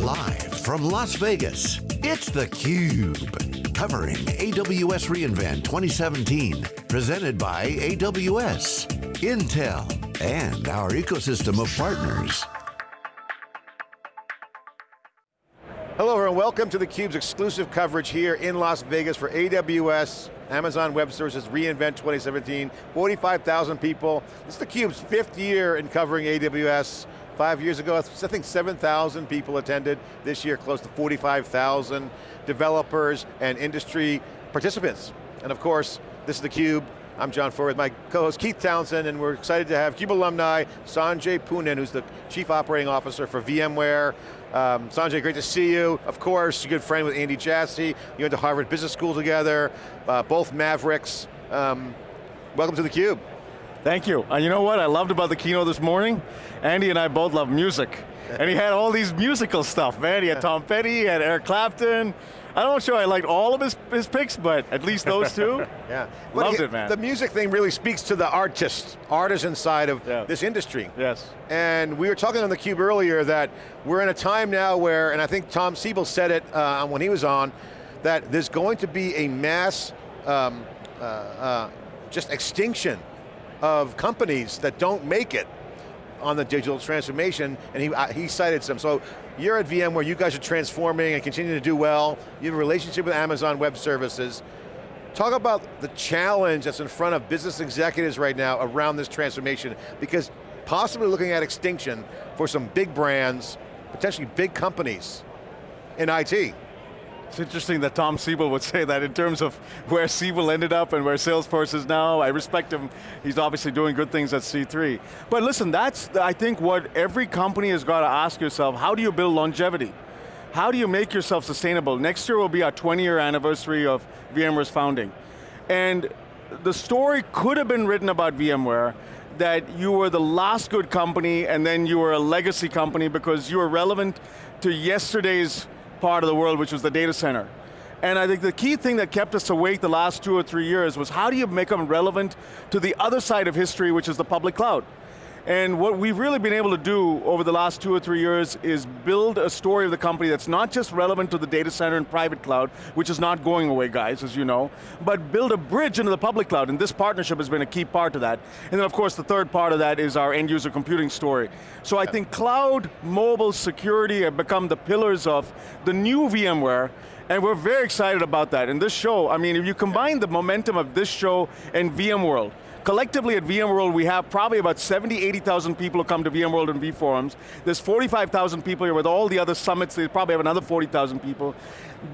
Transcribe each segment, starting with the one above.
Live from Las Vegas, it's theCUBE. Covering AWS reInvent 2017. Presented by AWS, Intel, and our ecosystem of partners. Hello everyone, welcome to theCUBE's exclusive coverage here in Las Vegas for AWS, Amazon Web Services reInvent 2017. 45,000 people. This is theCUBE's fifth year in covering AWS. Five years ago, I think 7,000 people attended. This year, close to 45,000 developers and industry participants. And of course, this is theCUBE. I'm John Furrier with my co-host Keith Townsend, and we're excited to have CUBE alumni, Sanjay Poonen, who's the Chief Operating Officer for VMware. Um, Sanjay, great to see you. Of course, you're a good friend with Andy Jassy. You went to Harvard Business School together, uh, both Mavericks. Um, welcome to theCUBE. Thank you. And you know what I loved about the keynote this morning? Andy and I both love music. And he had all these musical stuff, man. He had Tom Petty, he had Eric Clapton. I'm not know sure I liked all of his, his picks, but at least those two. yeah. Loved he, it, man. The music thing really speaks to the artist, artisan side of Yeah. this industry. Yes. And we were talking on theCUBE earlier that we're in a time now where, and I think Tom Siebel said it uh, when he was on, that there's going to be a mass um, uh, uh, just extinction of companies that don't make it on the digital transformation, and he, uh, he cited some. So you're at VMware, you guys are transforming and continuing to do well. You have a relationship with Amazon Web Services. Talk about the challenge that's in front of business executives right now around this transformation, because possibly looking at extinction for some big brands, potentially big companies in IT. It's interesting that Tom Siebel would say that in terms of where Siebel ended up and where Salesforce is now. I respect him. He's obviously doing good things at C3. But listen, that's, I think, what every company has got to ask yourself, how do you build longevity? How do you make yourself sustainable? Next year will be our 20 year anniversary of VMware's founding. And the story could have been written about VMware that you were the last good company and then you were a legacy company because you were relevant to yesterday's part of the world, which was the data center. And I think the key thing that kept us awake the last two or three years was how do you make them relevant to the other side of history, which is the public cloud? And what we've really been able to do over the last two or three years is build a story of the company that's not just relevant to the data center and private cloud, which is not going away, guys, as you know, but build a bridge into the public cloud, and this partnership has been a key part of that. And then of course the third part of that is our end user computing story. So I think cloud, mobile, security have become the pillars of the new VMware, and we're very excited about that. And this show, I mean, if you combine the momentum of this show and VMworld, Collectively at VMworld, we have probably about 70, 80,000 people who come to VMworld and vForums. There's 45,000 people here with all the other summits, they probably have another 40,000 people.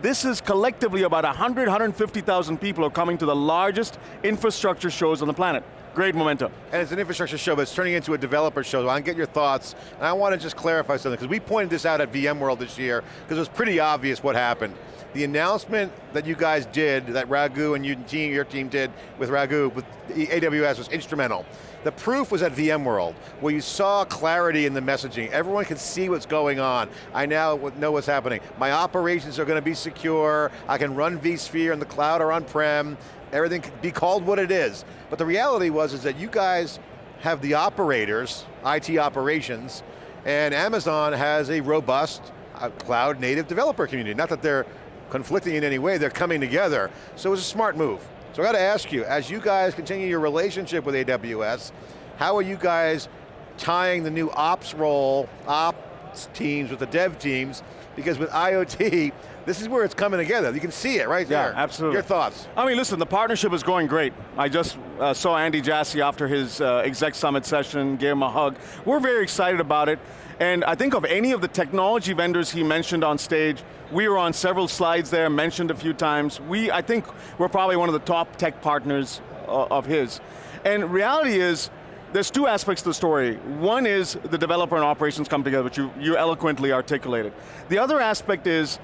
This is collectively about 100, 150,000 people are coming to the largest infrastructure shows on the planet. Great momentum. And it's an infrastructure show, but it's turning into a developer show. So I get your thoughts, and I want to just clarify something, because we pointed this out at VMworld this year, because it was pretty obvious what happened. The announcement that you guys did, that Raghu and you, your team did with Raghu, with AWS was instrumental. The proof was at VMworld, where you saw clarity in the messaging. Everyone can see what's going on. I now know what's happening. My operations are going to be secure. I can run vSphere in the cloud or on-prem. Everything can be called what it is. But the reality was is that you guys have the operators, IT operations, and Amazon has a robust uh, cloud native developer community. Not that they're conflicting in any way, they're coming together. So it was a smart move. So I got to ask you, as you guys continue your relationship with AWS, how are you guys tying the new ops role, ops teams with the dev teams, because with IoT, this is where it's coming together. You can see it right Yeah, there. absolutely. Your thoughts? I mean, listen, the partnership is going great. I just uh, saw Andy Jassy after his uh, exec summit session, gave him a hug. We're very excited about it. And I think of any of the technology vendors he mentioned on stage, we were on several slides there, mentioned a few times. We, I think we're probably one of the top tech partners uh, of his. And reality is, there's two aspects to the story. One is the developer and operations come together, which you, you eloquently articulated. The other aspect is,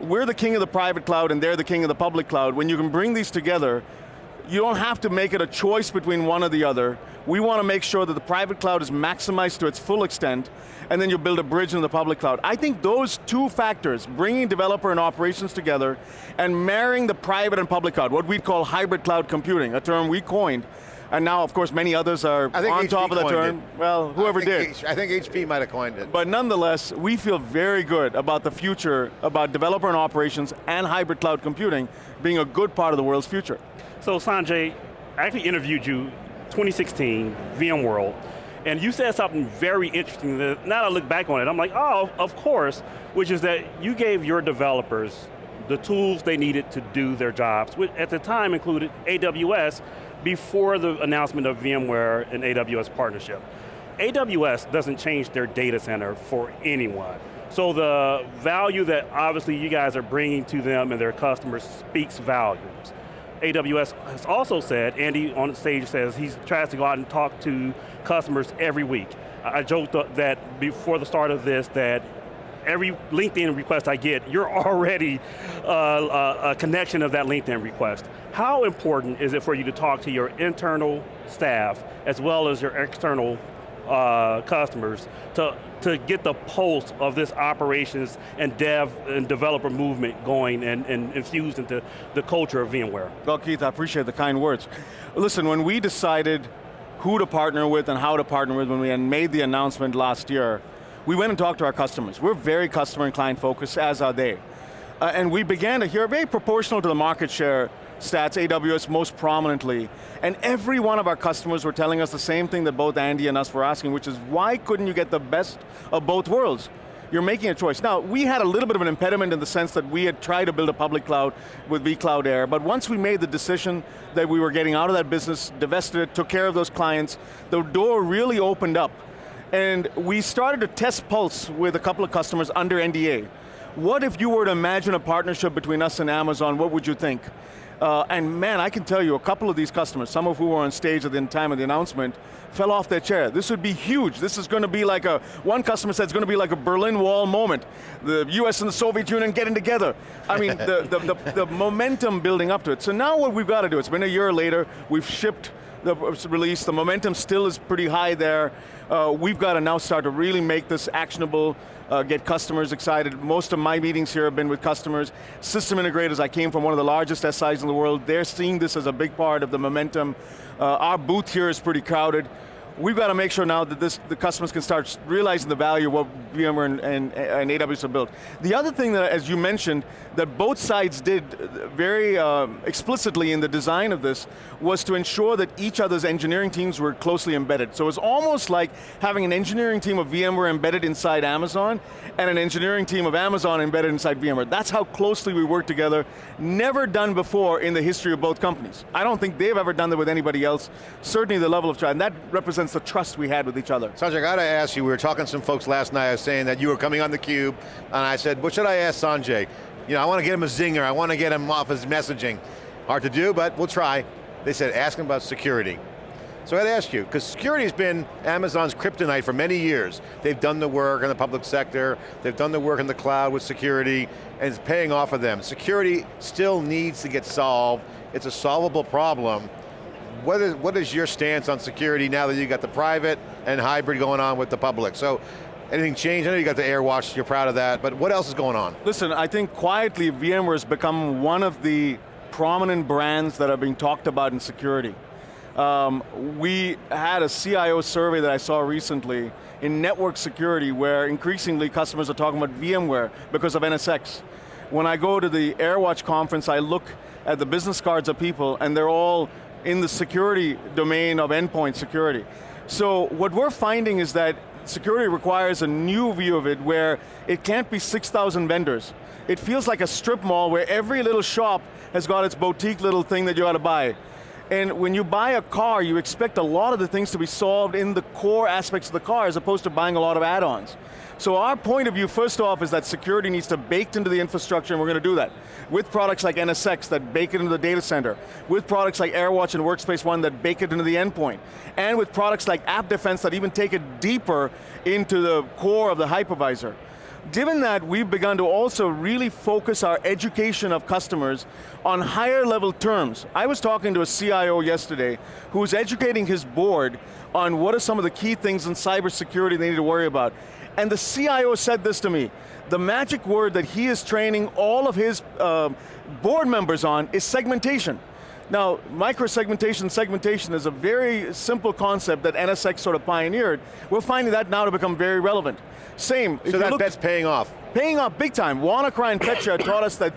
we're the king of the private cloud and they're the king of the public cloud. When you can bring these together, you don't have to make it a choice between one or the other. We want to make sure that the private cloud is maximized to its full extent, and then you build a bridge in the public cloud. I think those two factors, bringing developer and operations together, and marrying the private and public cloud, what we call hybrid cloud computing, a term we coined, and now, of course, many others are on HP top of the term. it. Well, whoever I did. H- I think HP might have coined it. But nonetheless, we feel very good about the future, about developer and operations and hybrid cloud computing being a good part of the world's future. So Sanjay, I actually interviewed you 2016, VMworld, and you said something very interesting that now I look back on it, I'm like, oh, of course, which is that you gave your developers the tools they needed to do their jobs, which at the time included AWS before the announcement of VMware and AWS partnership. AWS doesn't change their data center for anyone. So the value that obviously you guys are bringing to them and their customers speaks volumes. AWS has also said, Andy on stage says he tries to go out and talk to customers every week. I joked that before the start of this that every LinkedIn request I get, you're already uh, a connection of that LinkedIn request. How important is it for you to talk to your internal staff as well as your external uh, customers to, to get the pulse of this operations and dev and developer movement going and, and infused into the culture of VMware? Well, Keith, I appreciate the kind words. Listen, when we decided who to partner with and how to partner with when we made the announcement last year, we went and talked to our customers. We're very customer and client focused, as are they. Uh, and we began to hear, very proportional to the market share stats, AWS most prominently, and every one of our customers were telling us the same thing that both Andy and us were asking, which is why couldn't you get the best of both worlds? You're making a choice. Now, we had a little bit of an impediment in the sense that we had tried to build a public cloud with vCloud Air, but once we made the decision that we were getting out of that business, divested it, took care of those clients, the door really opened up. And we started to test Pulse with a couple of customers under NDA. What if you were to imagine a partnership between us and Amazon, what would you think? Uh, and man, I can tell you, a couple of these customers, some of who were on stage at the time of the announcement, fell off their chair. This would be huge. This is going to be like a, one customer said it's going to be like a Berlin Wall moment. The US and the Soviet Union getting together. I mean, the, the, the, the momentum building up to it. So now what we've got to do, it's been a year later, we've shipped the release, the momentum still is pretty high there. Uh, we've got to now start to really make this actionable, uh, get customers excited. Most of my meetings here have been with customers. System integrators, I came from one of the largest SIs in the world. They're seeing this as a big part of the momentum. Uh, our booth here is pretty crowded we've got to make sure now that this, the customers can start realizing the value of what VMware and, and, and AWS have built. The other thing that, as you mentioned, that both sides did very uh, explicitly in the design of this was to ensure that each other's engineering teams were closely embedded. So it's almost like having an engineering team of VMware embedded inside Amazon and an engineering team of Amazon embedded inside VMware. That's how closely we work together. Never done before in the history of both companies. I don't think they've ever done that with anybody else. Certainly the level of trust, and that represents the trust we had with each other. Sanjay, I got to ask you, we were talking to some folks last night, I was saying that you were coming on theCUBE, and I said, what should I ask Sanjay? You know, I want to get him a zinger, I want to get him off his messaging. Hard to do, but we'll try. They said, ask him about security. So I'd ask you, because security has been Amazon's kryptonite for many years. They've done the work in the public sector, they've done the work in the cloud with security, and it's paying off for them. Security still needs to get solved. It's a solvable problem what is, what is your stance on security now that you got the private and hybrid going on with the public? So anything changed? I know you got the AirWatch, you're proud of that, but what else is going on? Listen, I think quietly VMware has become one of the prominent brands that are being talked about in security. Um, we had a CIO survey that I saw recently in network security where increasingly customers are talking about VMware because of NSX. When I go to the AirWatch conference, I look at the business cards of people and they're all in the security domain of endpoint security. So what we're finding is that security requires a new view of it where it can't be 6,000 vendors. It feels like a strip mall where every little shop has got its boutique little thing that you ought to buy. And when you buy a car, you expect a lot of the things to be solved in the core aspects of the car as opposed to buying a lot of add-ons. So our point of view, first off, is that security needs to baked into the infrastructure, and we're going to do that. With products like NSX that bake it into the data center, with products like AirWatch and Workspace ONE that bake it into the endpoint, and with products like App Defense that even take it deeper into the core of the hypervisor. Given that, we've begun to also really focus our education of customers on higher level terms. I was talking to a CIO yesterday who was educating his board on what are some of the key things in cybersecurity they need to worry about. And the CIO said this to me, the magic word that he is training all of his uh, board members on is segmentation. Now, micro-segmentation, segmentation is a very simple concept that NSX sort of pioneered. We're finding that now to become very relevant. Same. So that bet's paying off. Paying off big time. WannaCry and Petya taught us that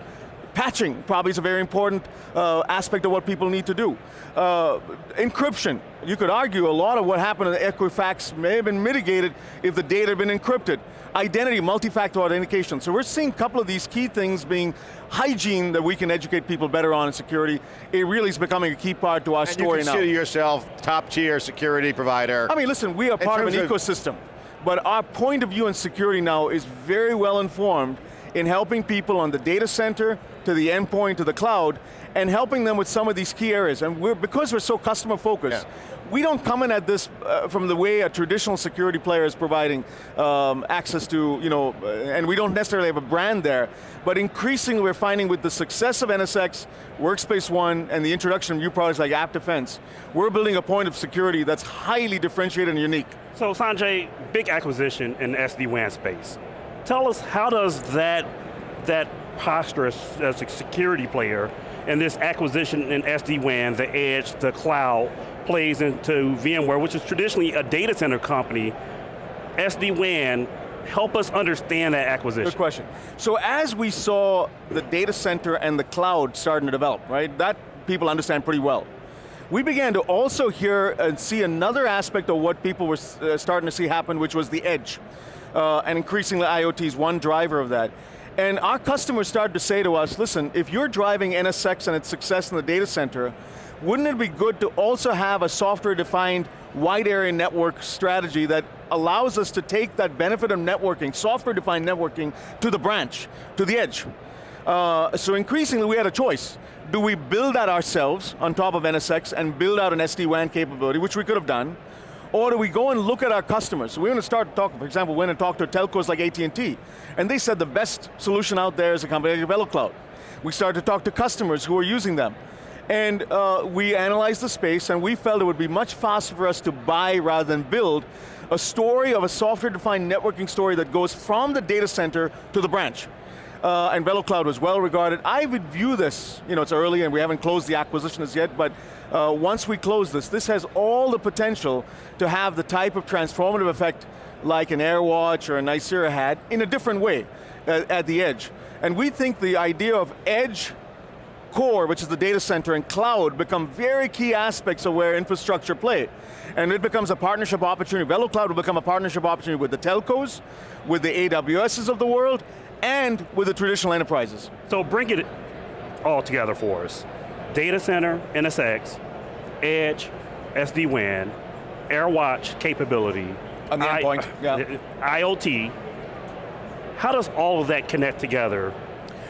patching probably is a very important uh, aspect of what people need to do. Uh, encryption, you could argue a lot of what happened in Equifax may have been mitigated if the data had been encrypted. Identity, multi-factor authentication. So we're seeing a couple of these key things being hygiene that we can educate people better on in security. It really is becoming a key part to our and story you now. consider yourself top tier security provider. I mean, listen, we are part of an of ecosystem, but our point of view in security now is very well informed in helping people on the data center, to the endpoint, to the cloud, and helping them with some of these key areas. And we're, because we're so customer focused, Yeah. we don't come in at this uh, from the way a traditional security player is providing um, access to, you know, uh, and we don't necessarily have a brand there, but increasingly we're finding with the success of NSX, Workspace ONE, and the introduction of new products like App Defense, we're building a point of security that's highly differentiated and unique. So Sanjay, big acquisition in the SD-WAN space. Tell us how does that, that posture as, as a security player and this acquisition in SD-WAN, the edge, the cloud, plays into VMware, which is traditionally a data center company. SD-WAN, help us understand that acquisition. Good question. So as we saw the data center and the cloud starting to develop, right, that people understand pretty well. We began to also hear and see another aspect of what people were uh, starting to see happen, which was the edge. Uh, and increasingly IoT is one driver of that. And our customers started to say to us, listen, if you're driving NSX and its success in the data center, wouldn't it be good to also have a software-defined wide area network strategy that allows us to take that benefit of networking, software-defined networking, to the branch, to the edge. Uh, so increasingly we had a choice. Do we build that ourselves on top of NSX and build out an SD-WAN capability, which we could have done, or do we go and look at our customers? We're going to start talking, for example, we went and talked to telcos like AT&T, and they said the best solution out there is a company like VeloCloud. We started to talk to customers who are using them. And uh, we analyzed the space and we felt it would be much faster for us to buy rather than build a story of a software-defined networking story that goes from the data center to the branch. Uh, and VeloCloud was well regarded. I would view this, you know, it's early and we haven't closed the acquisition as yet, but uh, once we close this, this has all the potential to have the type of transformative effect like an AirWatch or a Nicira had in a different way at, at the edge. And we think the idea of edge core, which is the data center, and cloud become very key aspects of where infrastructure play. And it becomes a partnership opportunity. VeloCloud will become a partnership opportunity with the telcos, with the AWSs of the world, and with the traditional enterprises. So bring it all together for us. Data center, NSX, edge, SD-WAN, AirWatch capability. On the I- endpoint, yeah. IoT. How does all of that connect together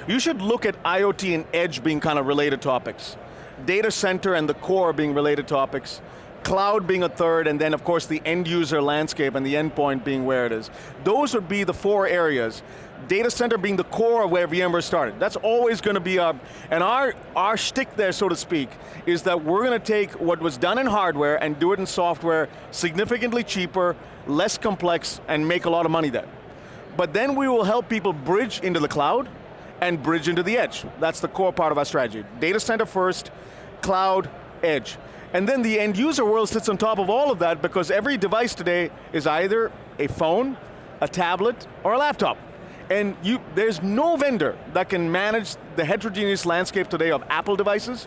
You should look at IoT and edge being kind of related topics. Data center and the core being related topics. Cloud being a third, and then of course the end user landscape and the endpoint being where it is. Those would be the four areas. Data center being the core of where VMware started. That's always going to be our, and our, our shtick there, so to speak, is that we're going to take what was done in hardware and do it in software significantly cheaper, less complex, and make a lot of money there. But then we will help people bridge into the cloud, and bridge into the edge. That's the core part of our strategy. Data center first, cloud, edge. And then the end user world sits on top of all of that because every device today is either a phone, a tablet, or a laptop. And you, there's no vendor that can manage the heterogeneous landscape today of Apple devices,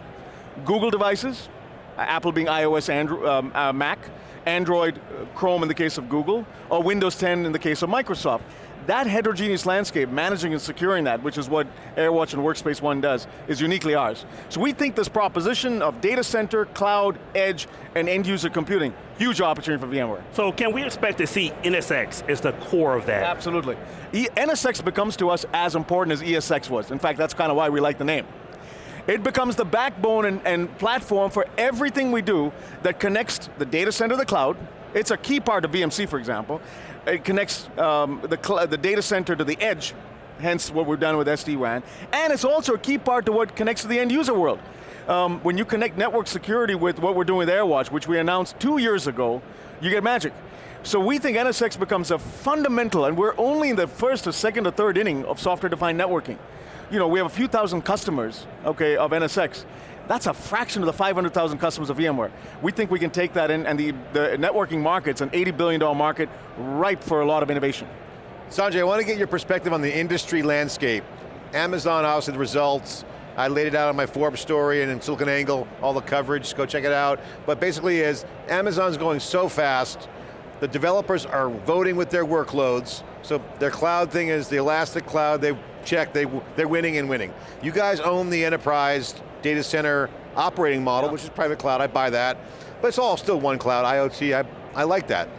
Google devices, uh, Apple being iOS, Android, um, uh, Mac, Android, uh, Chrome in the case of Google, or Windows 10 in the case of Microsoft. That heterogeneous landscape, managing and securing that, which is what AirWatch and Workspace ONE does, is uniquely ours. So we think this proposition of data center, cloud, edge, and end user computing, huge opportunity for VMware. So can we expect to see NSX as the core of that? Absolutely. E NSX becomes to us as important as ESX was. In fact, that's kind of why we like the name. It becomes the backbone and, and, platform for everything we do that connects the data center to the cloud. It's a key part of VMC, for example. It connects um, the, the data center to the edge, hence what we've done with SD-WAN. And it's also a key part to what connects to the end user world. Um, when you connect network security with what we're doing with AirWatch, which we announced two years ago, you get magic. So we think NSX becomes a fundamental, and we're only in the first or second or third inning of software-defined networking. You know, we have a few thousand customers, okay, of NSX. That's a fraction of the 500,000 customers of VMware. We think we can take that in, and the, the networking market's an $80 billion market, ripe for a lot of innovation. Sanjay, I want to get your perspective on the industry landscape. Amazon, obviously the results, I laid it out on my Forbes story and in SiliconANGLE, all the coverage, go check it out. But basically is, Amazon's going so fast, the developers are voting with their workloads, so their cloud thing is the elastic cloud, they check, they, they're winning and winning. You guys own the enterprise data center operating model, which is private cloud, I buy that. But it's all still one cloud, IoT, I, I like that.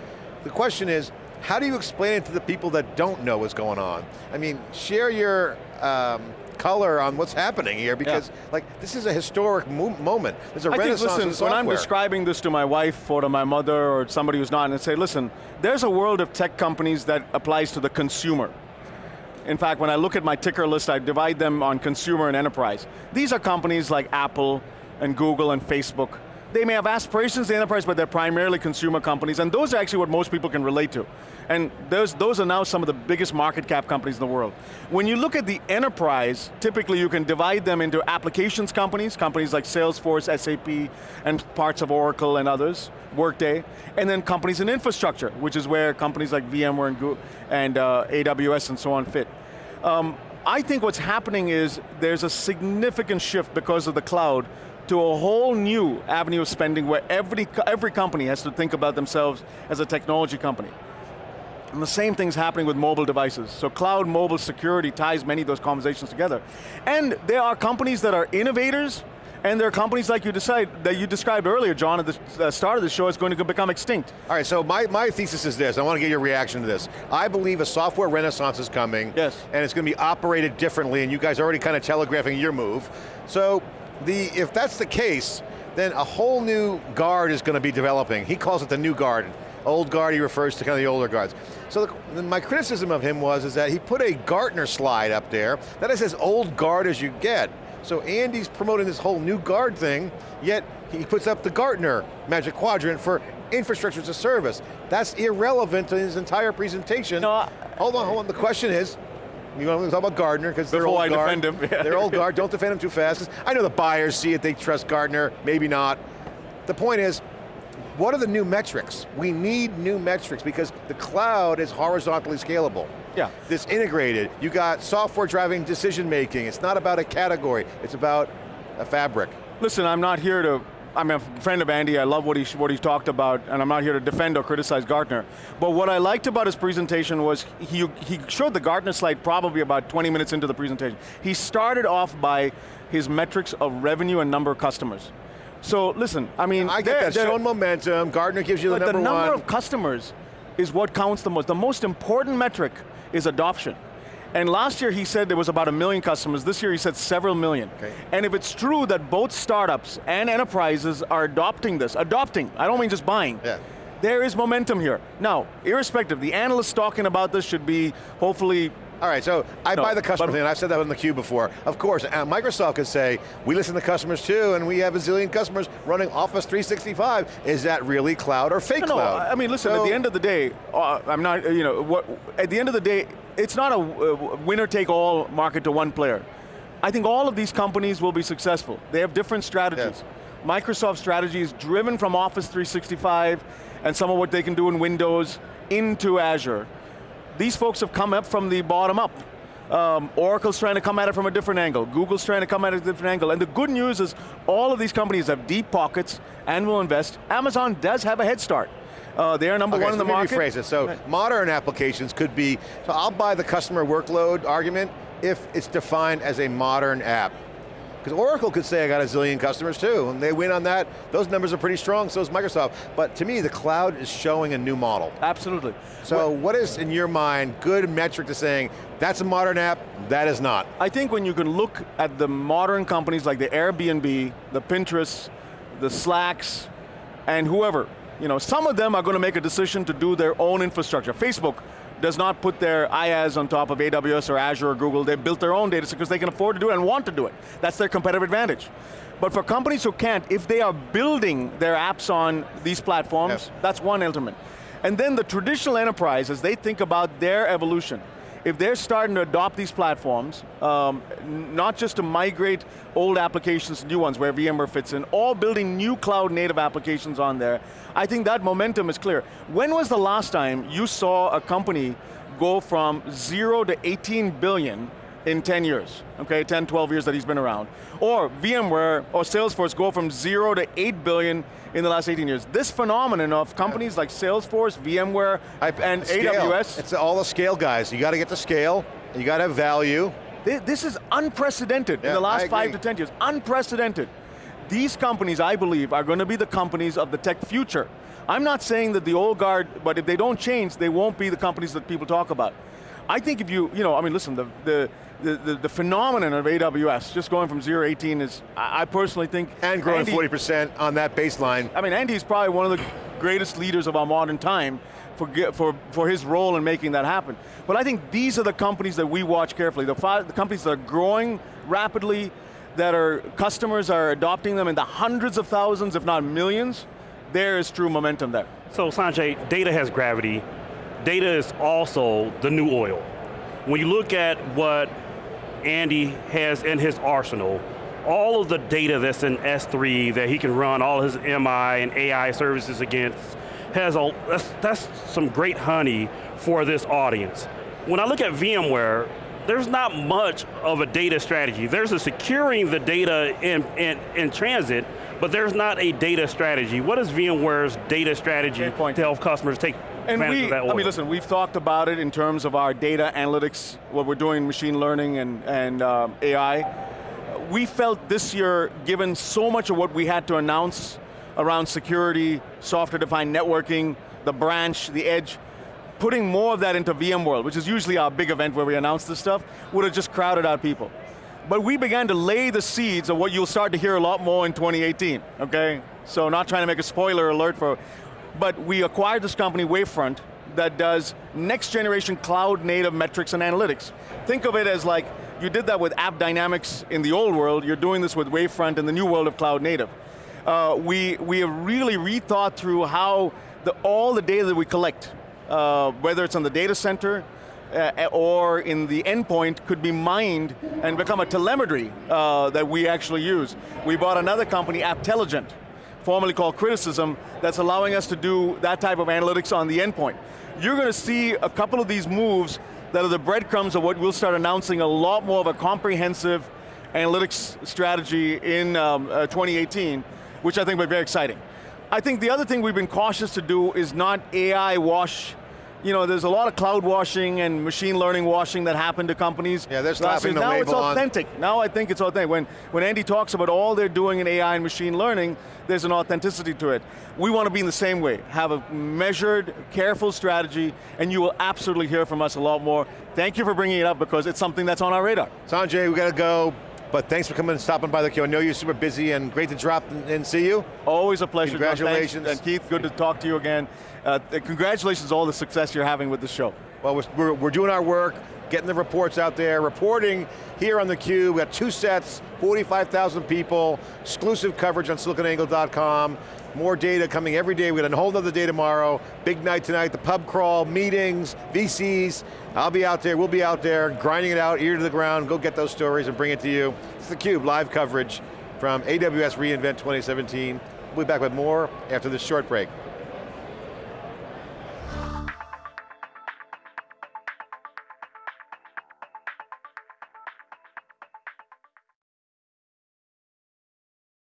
The question is, how do you explain it to the people that don't know what's going on? I mean, share your um, color on what's happening here because yeah. like this is a historic mo moment. There's a I renaissance think, listen, When I'm describing this to my wife or to my mother or somebody who's not, and say, listen, there's a world of tech companies that applies to the consumer. In fact, when I look at my ticker list, I divide them on consumer and enterprise. These are companies like Apple and Google and Facebook. They may have aspirations in enterprise, but they're primarily consumer companies, and those are actually what most people can relate to. And those, those are now some of the biggest market cap companies in the world. When you look at the enterprise, typically you can divide them into applications companies, companies like Salesforce, SAP, and parts of Oracle and others, Workday, and then companies in infrastructure, which is where companies like VMware and, Google, and uh, AWS and so on fit. Um, I think what's happening is there's a significant shift because of the cloud to a whole new avenue of spending where every, every company has to think about themselves as a technology company. And the same thing's happening with mobile devices. So cloud mobile security ties many of those conversations together. And there are companies that are innovators, and there are companies like you decide that you described earlier, John, at the start of the show, is going to become extinct. All right, so my, my thesis is this, I want to get your reaction to this. I believe a software renaissance is coming, yes. and it's going to be operated differently, and you guys are already kind of telegraphing your move. So, the, if that's the case, then a whole new guard is going to be developing. He calls it the new guard. Old guard, he refers to kind of the older guards. So the, my criticism of him was is that he put a Gartner slide up there that is as old guard as you get. So Andy's promoting this whole new guard thing, yet he puts up the Gartner Magic Quadrant for infrastructure as a service. That's irrelevant to his entire presentation. No, I, hold on, hold on. The question is, you want to talk about Gartner because they're old I guard. defend him. they're old guard. Don't defend him too fast. I know the buyers see it. They trust Gartner. Maybe not. The point is, what are the new metrics? We need new metrics because the cloud is horizontally scalable. Yeah. This integrated, you got software driving decision making. It's not about a category, it's about a fabric. Listen, I'm not here to I'm a friend of Andy, I love what he, what he talked about, and I'm not here to defend or criticize Gartner. But what I liked about his presentation was he, he showed the Gartner slide probably about 20 minutes into the presentation. He started off by his metrics of revenue and number of customers. So listen, I mean- I get that, showing momentum, Gartner gives you the number one. the number one. of customers is what counts the most. The most important metric is adoption. And last year he said there was about a million customers, this year he said several million. Okay. And if it's true that both startups and enterprises are adopting this, adopting, I don't mean just buying, yeah. there is momentum here. Now, irrespective, the analysts talking about this should be hopefully all right, so I no, buy the customer thing, and I've said that in the queue before. Of course, uh, Microsoft could say, we listen to customers too, and we have a zillion customers running Office 365. Is that really cloud or fake no, cloud? No, I mean, listen, so, at the end of the day, uh, I'm not, you know, what, at the end of the day, it's not a uh, winner-take-all market to one player. I think all of these companies will be successful. They have different strategies. Yes. Microsoft's strategy is driven from Office 365 and some of what they can do in Windows into Azure these folks have come up from the bottom up. Um, Oracle's trying to come at it from a different angle. Google's trying to come at it from a different angle. And the good news is all of these companies have deep pockets and will invest. Amazon does have a head start. Uh, they're number okay, one so in the market. rephrase it. So right. modern applications could be, so I'll buy the customer workload argument if it's defined as a modern app. Because Oracle could say I got a zillion customers too, and they win on that. Those numbers are pretty strong, so is Microsoft. But to me, the cloud is showing a new model. Absolutely. So what, what is, in your mind, good metric to saying, that's a modern app, that is not? I think when you can look at the modern companies like the Airbnb, the Pinterest, the Slacks, and whoever, you know, some of them are going to make a decision to do their own infrastructure. Facebook does not put their IaaS on top of AWS or Azure or Google. They built their own data because they can afford to do it and want to do it. That's their competitive advantage. But for companies who can't, if they are building their apps on these platforms, yes. that's one element. And then the traditional enterprise, as they think about their evolution, if they're starting to adopt these platforms, um, not just to migrate old applications to new ones where VMware fits in, all building new cloud native applications on there, I think that momentum is clear. When was the last time you saw a company go from zero to 18 billion in 10 years, okay, 10, 12 years that he's been around. Or VMware or Salesforce go from zero to 8 billion in the last 18 years. This phenomenon of companies like Salesforce, VMware, and scale. AWS. It's all the scale guys. You got to get the scale, you got to have value. This is unprecedented Yeah, in the last five to 10 years, unprecedented. These companies, I believe, are going to be the companies of the tech future. I'm not saying that the old guard, but if they don't change, they won't be the companies that people talk about. I think if you, you know, I mean, listen, the, the, the, the, the phenomenon of AWS, just going from 0 to 18 is, I I personally think- And growing Andy- 40% on that baseline. I mean, Andy's probably one of the greatest leaders of our modern time for, for, for his role in making that happen. But I think these are the companies that we watch carefully, the, fi- the companies that are growing rapidly, that are, customers are adopting them in the hundreds of thousands, if not millions, there is true momentum there. So Sanjay, data has gravity. Data is also the new oil. When you look at what Andy has in his arsenal, all of the data that's in S3 that he can run all his MI and AI services against has a, that's, that's some great honey for this audience. When I look at VMware, there's not much of a data strategy. There's a securing the data in, in, in transit, but there's not a data strategy. What is VMware's data strategy point. to help customers take And we, I mean, listen, we've talked about it in terms of our data analytics, what we're doing machine learning and, and um, AI. We felt this year, given so much of what we had to announce around security, software-defined networking, the branch, the edge, putting more of that into VMworld, which is usually our big event where we announce this stuff, would have just crowded out people. But we began to lay the seeds of what you'll start to hear a lot more in 2018, okay? So not trying to make a spoiler alert for, but we acquired this company, Wavefront, that does next generation cloud native metrics and analytics. Think of it as like, you did that with App Dynamics in the old world, you're doing this with Wavefront in the new world of cloud native. Uh, we, we have really rethought through how the, all the data that we collect, uh, whether it's on the data center, uh, or in the endpoint could be mined and become a telemetry uh, that we actually use. We bought another company, Apptelligent, formerly called Crittercism, that's allowing us to do that type of analytics on the endpoint. You're going to see a couple of these moves that are the breadcrumbs of what we'll start announcing a lot more of a comprehensive analytics strategy in um, uh, 2018, which I think will be very exciting. I think the other thing we've been cautious to do is not AI wash you know, there's a lot of cloud washing and machine learning washing that happened to companies. Yeah, they're slapping the Now it's label on- authentic. Now I think it's authentic. When, when Andy talks about all they're doing in AI and machine learning, there's an authenticity to it. We want to be in the same way. Have a measured, careful strategy, and you will absolutely hear from us a lot more. Thank you for bringing it up because it's something that's on our radar. Sanjay, we got to go, but thanks for coming and stopping by the queue. I know you're super busy and great to drop and see you. Always a pleasure. Congratulations. And Keith, good to talk to you again. Uh, congratulations on all the success you're having with the show. Well, we're, we're, we're doing our work, getting the reports out there, reporting here on theCUBE. We got two sets, 45,000 people, exclusive coverage on siliconangle.com, more data coming every day. We got a whole nother day tomorrow. Big night tonight, the pub crawl, meetings, VCs. I'll be out there, we'll be out there, grinding it out, ear to the ground, go get those stories and bring it to you. It's theCUBE, live coverage from AWS reInvent 2017. We'll be back with more after this short break.